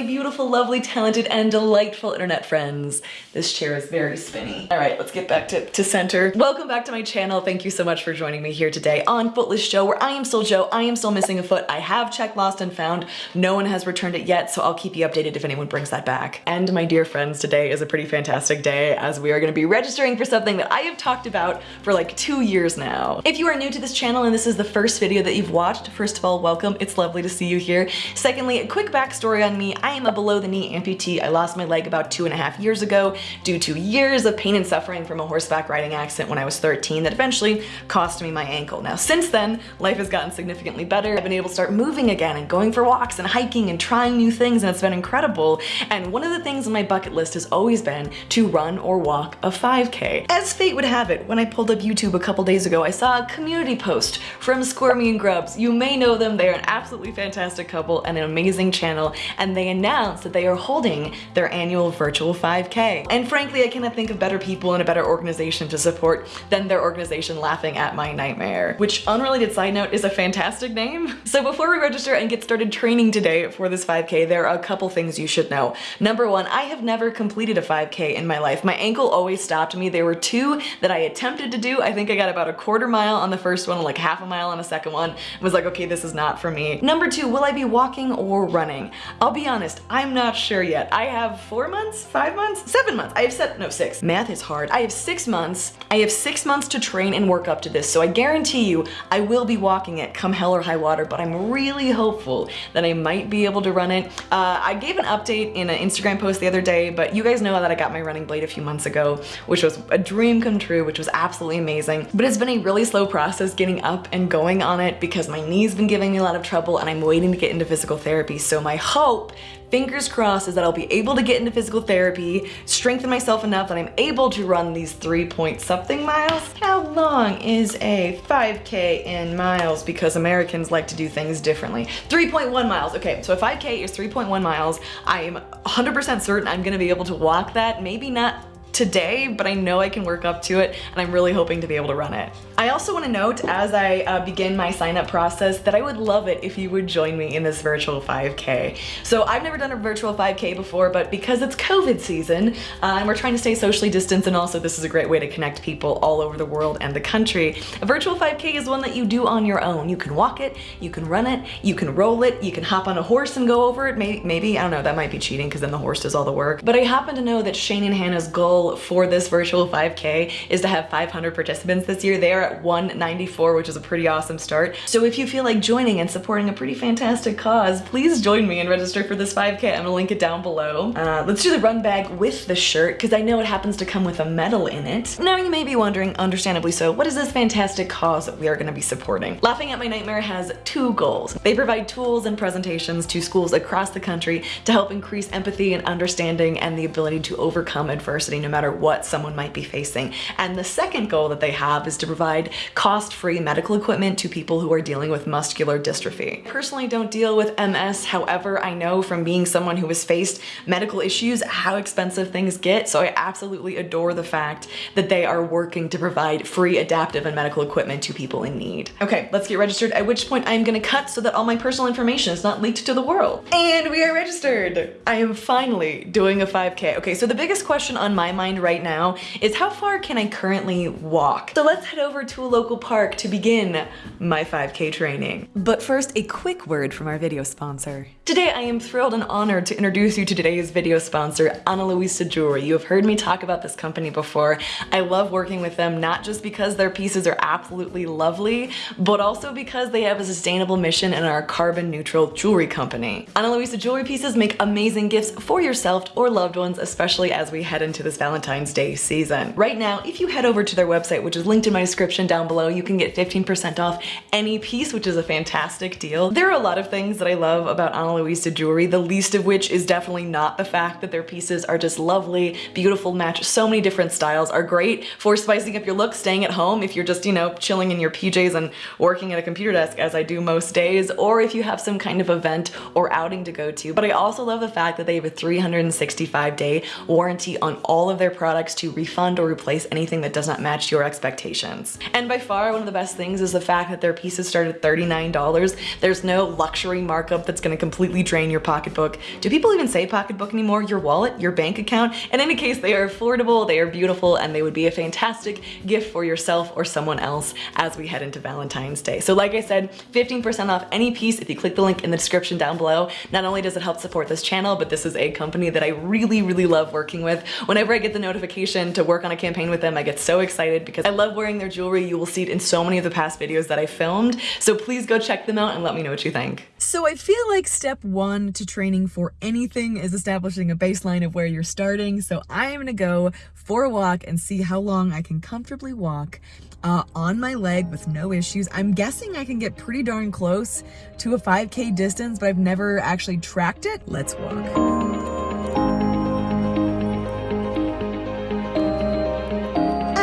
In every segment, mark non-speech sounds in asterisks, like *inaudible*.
my beautiful, lovely, talented, and delightful internet friends. This chair is very spinny. All right, let's get back to, to center. Welcome back to my channel. Thank you so much for joining me here today on Footless Joe, where I am still Joe. I am still missing a foot. I have checked lost and found. No one has returned it yet, so I'll keep you updated if anyone brings that back. And my dear friends, today is a pretty fantastic day as we are gonna be registering for something that I have talked about for like two years now. If you are new to this channel and this is the first video that you've watched, first of all, welcome. It's lovely to see you here. Secondly, a quick backstory on me. Am a below the knee amputee. I lost my leg about two and a half years ago due to years of pain and suffering from a horseback riding accident when I was 13 that eventually cost me my ankle. Now since then, life has gotten significantly better. I've been able to start moving again and going for walks and hiking and trying new things and it's been incredible. And one of the things on my bucket list has always been to run or walk a 5k. As fate would have it, when I pulled up YouTube a couple days ago, I saw a community post from Squirmy and Grubs. You may know them, they're an absolutely fantastic couple and an amazing channel and they announced that they are holding their annual virtual 5k. And frankly, I cannot think of better people and a better organization to support than their organization Laughing at My Nightmare, which unrelated side note is a fantastic name. *laughs* So before we register and get started training today for this 5k, there are a couple things you should know. Number one, I have never completed a 5k in my life. My ankle always stopped me. There were two that I attempted to do. I think I got about a quarter mile on the first one, like half a mile on the second one. I was like, okay, this is not for me. Number two, will I be walking or running? I'll be honest, I'm not sure yet. I have four months, five months, seven months. I have set, no, six. Math is hard. I have six months. I have six months to train and work up to this. So I guarantee you, I will be walking it come hell or high water, but I'm really hopeful that I might be able to run it. Uh, I gave an update in an Instagram post the other day, but you guys know that I got my running blade a few months ago, which was a dream come true, which was absolutely amazing. But it's been a really slow process getting up and going on it because my knee's been giving me a lot of trouble and I'm waiting to get into physical therapy. So my hope fingers crossed is that I'll be able to get into physical therapy, strengthen myself enough that I'm able to run these three point something miles. How long is a 5K in miles? Because Americans like to do things differently. 3.1 miles. Okay, so a 5K is 3.1 miles. I am 100% certain I'm gonna be able to walk that. Maybe not today, but I know I can work up to it and I'm really hoping to be able to run it. I also want to note as I uh, begin my sign up process that I would love it if you would join me in this virtual 5K. So I've never done a virtual 5K before, but because it's COVID season uh, and we're trying to stay socially distanced and also this is a great way to connect people all over the world and the country, a virtual 5K is one that you do on your own. You can walk it, you can run it, you can roll it, you can hop on a horse and go over it. Maybe, maybe I don't know, that might be cheating because then the horse does all the work. But I happen to know that Shane and Hannah's goal for this virtual 5K is to have 500 participants this year. They are at 194, which is a pretty awesome start. So if you feel like joining and supporting a pretty fantastic cause, please join me and register for this 5K. I'm gonna link it down below. Uh, let's do the run bag with the shirt because I know it happens to come with a medal in it. Now you may be wondering, understandably so, what is this fantastic cause that we are gonna be supporting? Laughing at My Nightmare has two goals. They provide tools and presentations to schools across the country to help increase empathy and understanding and the ability to overcome adversity no matter what someone might be facing. And the second goal that they have is to provide cost-free medical equipment to people who are dealing with muscular dystrophy. I personally don't deal with MS, however, I know from being someone who has faced medical issues how expensive things get, so I absolutely adore the fact that they are working to provide free adaptive and medical equipment to people in need. Okay, let's get registered, at which point I'm gonna cut so that all my personal information is not leaked to the world. And we are registered! I am finally doing a 5K. Okay, so the biggest question on my mind right now is how far can I currently walk? So let's head over to a local park to begin my 5K training. But first, a quick word from our video sponsor. Today, I am thrilled and honored to introduce you to today's video sponsor, Ana Luisa Jewelry. You have heard me talk about this company before. I love working with them, not just because their pieces are absolutely lovely, but also because they have a sustainable mission and are a carbon neutral jewelry company. Ana Luisa Jewelry pieces make amazing gifts for yourself or loved ones, especially as we head into this Valentine's Day season. Right now, if you head over to their website, which is linked in my description down below, you can get 15% off any piece, which is a fantastic deal. There are a lot of things that I love about Ana Luisa jewelry, the least of which is definitely not the fact that their pieces are just lovely, beautiful, match so many different styles, are great for spicing up your look, staying at home if you're just, you know, chilling in your PJs and working at a computer desk as I do most days, or if you have some kind of event or outing to go to. But I also love the fact that they have a 365 day warranty on all of their products to refund or replace anything that does not match your expectations. And by far, one of the best things is the fact that their pieces start at $39. There's no luxury markup that's gonna completely drain your pocketbook. Do people even say pocketbook anymore? Your wallet, your bank account? In any case, they are affordable, they are beautiful, and they would be a fantastic gift for yourself or someone else as we head into Valentine's Day. So like I said, 15% off any piece if you click the link in the description down below. Not only does it help support this channel, but this is a company that I really, really love working with. Whenever I get the notification to work on a campaign with them, I get so excited because I love wearing their jewelry. You will see it in so many of the past videos that I filmed. So please go check them out and let me know what you think. So I feel like step one to training for anything is establishing a baseline of where you're starting. So I am gonna go for a walk and see how long I can comfortably walk uh, on my leg with no issues. I'm guessing I can get pretty darn close to a 5K distance, but I've never actually tracked it. Let's walk.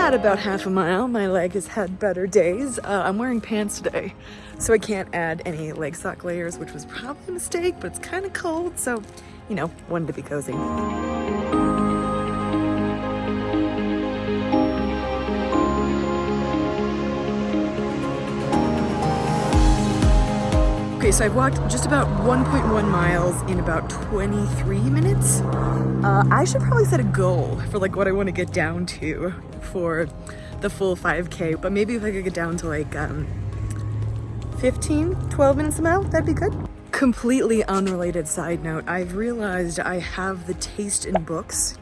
At about half a mile, my leg has had better days. Uh, I'm wearing pants today, so I can't add any leg sock layers, which was probably a mistake, but it's kind of cold, so, you know, wanted to be cozy. Okay, so I've walked just about 1.1 miles in about 23 minutes. Uh, I should probably set a goal for like what I want to get down to for the full 5K, but maybe if I could get down to like um, 15, 12 minutes a mile, that'd be good. Completely unrelated side note, I've realized I have the taste in books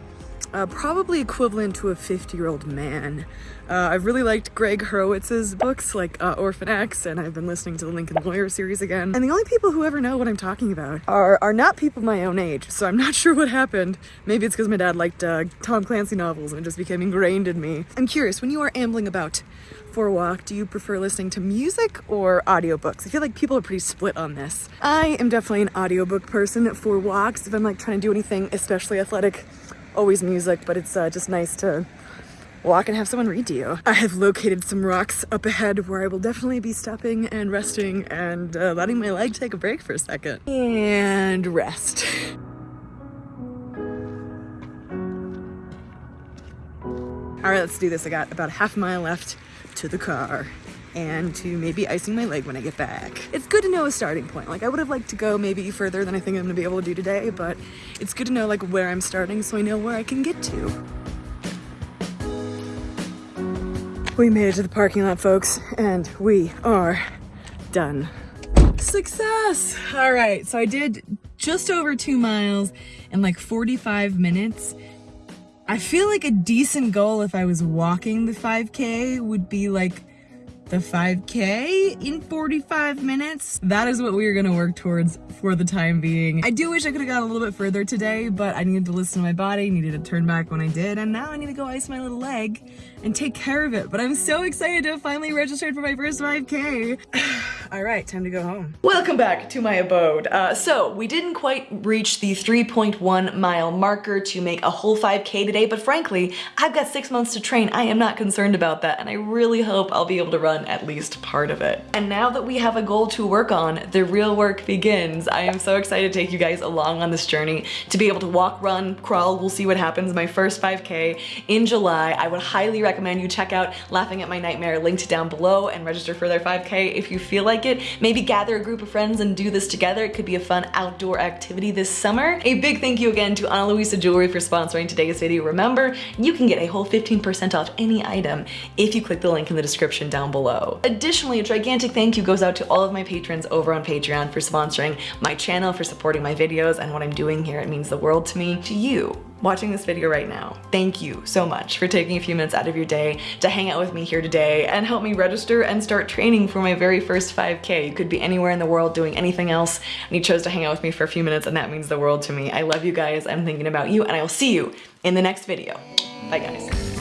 uh, probably equivalent to a 50 year old man. Uh, I've really liked Gregg Hurwitz's books like uh, Orphan X and I've been listening to the Lincoln Lawyer series again. And the only people who ever know what I'm talking about are, are not people my own age. So I'm not *laughs* sure what happened. Maybe it's because my dad liked uh, Tom Clancy novels and it just became ingrained in me. I'm curious, when you are ambling about for a walk, do you prefer listening to music or audiobooks? I feel like people are pretty split on this. I am definitely an audiobook person for walks if I'm like trying to do anything especially athletic always music, but it's uh, just nice to walk and have someone read to you. I have located some rocks up ahead where I will definitely be stopping and resting and uh, letting my leg take a break for a second. And rest. All right, let's do this. I got about half a mile left to the car and to maybe icing my leg when I get back. It's good to know a starting point. Like I would have liked to go maybe further than I think I'm gonna be able to do today, but it's good to know like where I'm starting so I know where I can get to. We made it to the parking lot, folks, and we are done. Success! All right, so I did just over two miles in like 45 minutes. I feel like a decent goal if I was walking the 5K would be like the 5k in 45 minutes. That is what we are gonna work towards for the time being. I do wish I could have gone a little bit further today, but I needed to listen to my body, needed to turn back when I did, and now I need to go ice my little leg and take care of it. But I'm so excited to have finally registered for my first 5k. *sighs* All right, time to go home. Welcome back to my abode. Uh, so we didn't quite reach the 3.1 mile marker to make a whole 5k today, but frankly, I've got six months to train. I am not concerned about that, and I really hope I'll be able to run at least part of it. And now that we have a goal to work on, the real work begins. I am so excited to take you guys along on this journey to be able to walk, run, crawl, we'll see what happens, my first 5K in July. I would highly recommend you check out Laughing at My Nightmare linked down below and register for their 5K if you feel like it. Maybe gather a group of friends and do this together. It could be a fun outdoor activity this summer. A big thank you again to Ana Luisa Jewelry for sponsoring today's video. Remember, you can get a whole 15% off any item if you click the link in the description down below. Additionally, a gigantic thank you goes out to all of my patrons over on Patreon for sponsoring my channel, for supporting my videos and what I'm doing here. It means the world to me. To you, watching this video right now, thank you so much for taking a few minutes out of your day to hang out with me here today and help me register and start training for my very first 5K. You could be anywhere in the world doing anything else and you chose to hang out with me for a few minutes and that means the world to me. I love you guys, I'm thinking about you, and I will see you in the next video. Bye guys.